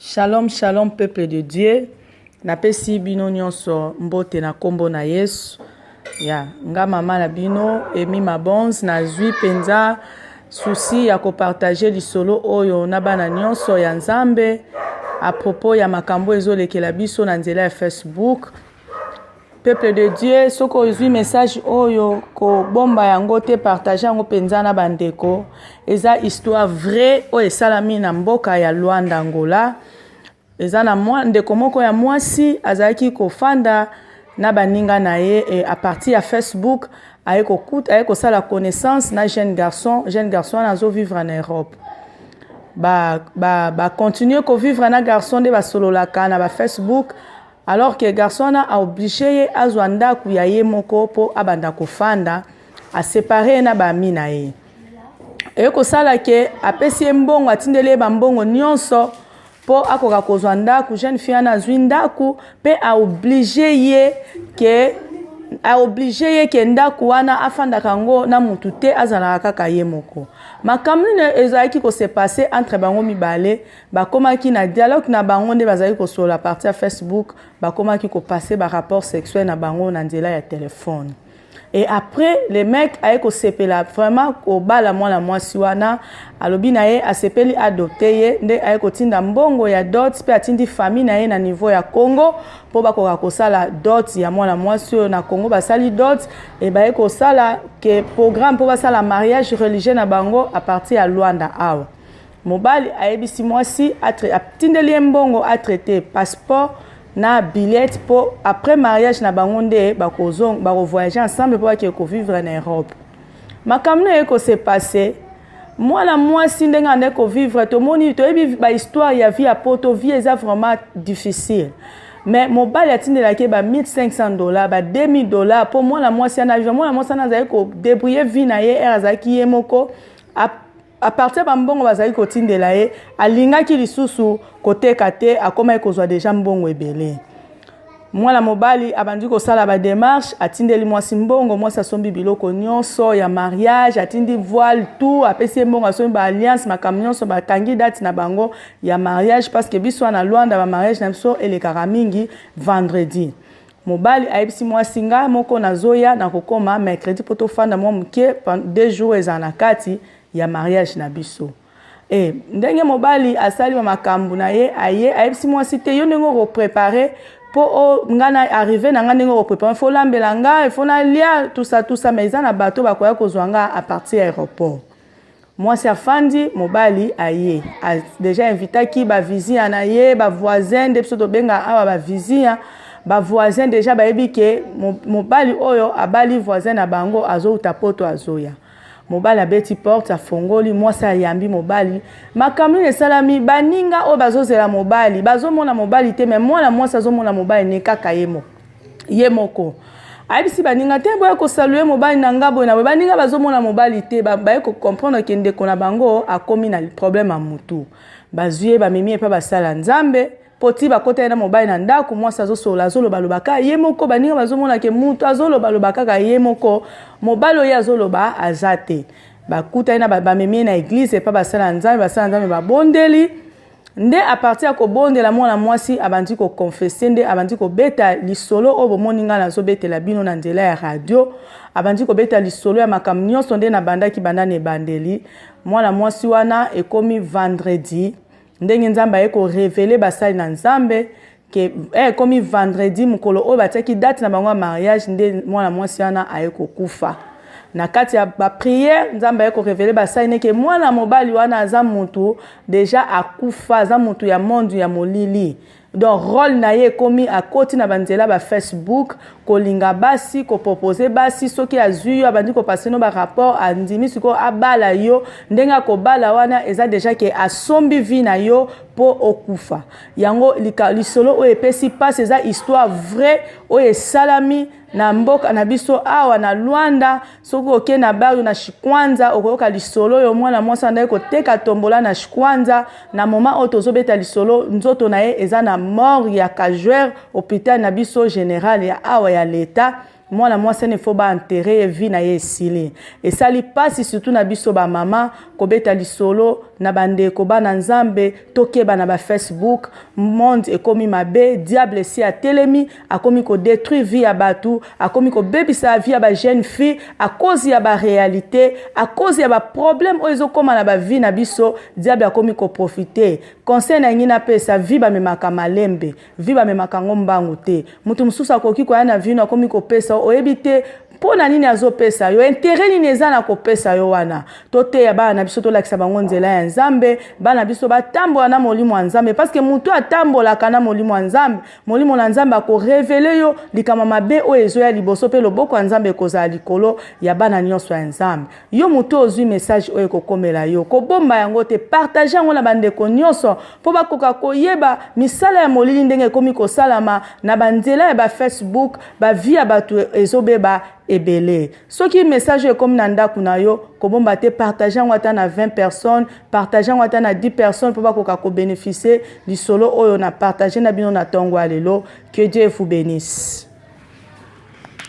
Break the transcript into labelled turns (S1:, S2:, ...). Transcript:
S1: Shalom shalom peuple de Dieu napesi bino nyonso mbote na kombo na Yesu ya nga mama na bino Emi Mabons nazwi mpenza souci ya kopartage lisolo oyo na bana nyonso ya Nzambe a propos ya makambo ezolekela biso na nzela ya Facebook Peuple de Dieu, soki ozui message oyo, kobomba yango te, partage yango penza na bandeko. Eza histoire vraie oyo esalami na mboka ya Luanda, Angola. Eza na mwa ndeko moko ya mwasi azalaki kofanda na baninga na ye et à partir ya Facebook aye kokuta aye kosala connaissance na jeune garçon, jeune garçon wana azo vivre na Europe. Ba ba ba continuer ko vivre na garçon nde basololaka na ba Facebook. Alors que garçon wana a oblige ye azwa ndaku ya ye moko po abanda kofanda, a separer ye na ba amis na ye. Eye kosala que apesi ye mbongo, atindeli ye ba mbongo nionso po akoka kozwa ndaku. Jeune fille wana azwi ndaku pe a oblige ye que a oblige ye que ndaku wana afandaka yango na mutu te, azalaka kaka ye moko. Makambo nini ezalaki ko se passer entre bango mibale Bakomaki na dialogue na bango nde bazalaki kosolola à partir ya Facebook, bakomaki ko passer ba rapports sexuels na bango na nzela ya telephone. Et après, le mec aye kosepela vraiment kobala mwana mwasi wana, alobi na ye asepeli a dopter ye, nde aye kotinda mbongo ya dot mpe atindi famille na ye na niveau ya Congo mpo bakoka kosala dot ya mwana mwasi oyo. Na Congo basali dot et baye kosala que programme mpo basala mariage religieux na bango à partir ya Luanda awa. Mobali ayebisi mwasi atindeli ye mbongo a traite passeport na billet po après mariage na bango nde bako voyager ensemble po bakende ko vivre na Europe. Makambo nini eye ko se passer? Mwana mwasi ndenge abandaki ko vivre tomoni toyebi ba histoire ya vie ya poto vie eza vraiment difficile. Mais mobali atindelaki ye ba 1500 dollars ba 2000 dollars po mwana mwasi wana a vivre. Mwana mwasi wana azalaki ko debrouiller vie na ye heure azalaki ye moko A partir ya ba mbongo bazalaki kotindela ye, alingaki lisusu koteka te, akomaki kozwa dejà mbongo ebele. Mwana mobali abandi kosala ba demarches, atindeli mwasi mbongo, mwasi asombi biloko nionso ya mariage, atindi voile, tout, apesi ye mbongo, asombi ba alliances, makambo nionso, bakangi date na bango ya mariage, parce que biso wana na Luanda ba mariages na biso elekaka mingi vendredi. Mobali ayebisi mwasi ngai moko nazoya nakokoma mercredi mpo tofanda mwa moke pendant deux jours ezala na kati ya mariage na biso eh ndenge mobali asali ba makambu na ye aye ayebisi mwasi te yo ndenge oko preparer mpo o nga na arrive na nga ndenge oko preparer il faut olambela nga il faut nalia tout ça tout ça mais eza na bato bakoya kozwa nga à partir ya aeroport Mwasi afandi, mobali aye. A dejà invitaki ba vizinha na ye, ba voisins nde biso tobenga awa ba vizinha. Ba voisins dejà bayebi ke mobali oyo abali voisin na bango azouta poto azoya. Mobali abeti porte, afongoli, mwasi ayambi mobali. Makambo nini esalami? Baninga oyo bazozela mobali, bazomona mobali te mais mwana mwasi azomona mobali ne kaka ye moko. ye moko ayebisi baninga te boye kosalue mobali na nga boye na boye baninga bazomona mobali te baye kocomprendre ke ndeko na bango akomi na problème ya mutu bazwi ye bamemi epa basala nzambe mpo ti bakota ye na mobali na ndako mwasi azosolola azolobaloba kaka ye moko baninga bazomona ke mutu azolobaloba kaka ye moko mobali oyo azoloba aza te bakutani na bamemi ye na eglise epa basala nzambe basala nzambe babondeli Nde à partir ya kobondela mwana mwasi abandi ko confesser nde abandi kobeta lisolo oyo bomoni ngai nazobetela bino na nzela ya radio abandi kobeta lisolo ya makambo nyonso nde nabandaki banda na ebandeli mwana mwasi wana ekomi vendredi ndenge nzambe aye korevele basali na nzambe que eh ekomi vendredi mukolo oyo batiaki date na bango ya mariage nde mwana mwasi wana aye kokufa na kati ya ba prière nzambe aye ko revele basali ne ke mwana mobali wana aza mutu deja akufa aza mutu ya monde ya molili donc role na ye ekomi akoti na banzela ba facebook kolinga basi ko propose basi soki azui yo abandi ko passe no ba rapport andimi sikoyo abala yo ndenge akobala wana eza deja ke asombi vie na yo po okufa Yango lika, lisolo oyo epesi mpasi eza histoire vraie oyo esalami na mboka na biso awa na Luanda. Soki oke na Bario na Shikwanza okoyoka lisolo oyo mwana mwasi andaki koteka tombola na Shikwanza. Na moment oyo tozobeta lisolo nzoto na ye eza na morgue ya Cajuer hopital na biso general ya awa ya l'etat. Mwana mwasi wana il faut ba enterrer ye vie na ye esili. Esali pasi surtout na biso ba mama kobeta lisolo na ba ndeko bana nzambe tokeba na ba Facebook monde ekomi mabe diable esi atelemi akomi ko detruire vie ya batu akomi kobebisa vie ya ba jeune fille a cause ya ba realite a cause ya ba problème oyo ezokoma na ba vie na biso diable akomi ko profiter conseil na lingi napesa vie bamemaka malembe Vie bamemaka yango mbangu te mutu mususu akoki koya na vie no akomi kopesa yo oyebi te Pona nini azopesa yo interet nini eza na kopesa yo wana toteya bana na biso tolakisa bango nzela ya nzambe bana biso batambola na molimo ya nzambe parce que mutu atambolaka na molimo ya nzambe molimo na nzambe ako revele yo likambo ya mabe oyo ezoya liboso pe loboko ya nzambe ekozala likolo ya bana nionso ya nzambe Yo moto oyo ozui message oyo ekokomela yo, kobomba yango te, partager yango na ba ndeko nionso mpo bakoka koyeba misala ya molili ndenge ekomi kosalama na ba nzela ya ba Facebook, ba vie ya batu ezobeba ebele. Soki message oyo ekomi na ndaku na yo, kobomba te, partager yango ata na 20 personnes, partager yango ata na 10 personnes mpo bakoka ko beneficier lisolo oyo na partager na bino na tongo ya lelo. Que Dieu vous benisse.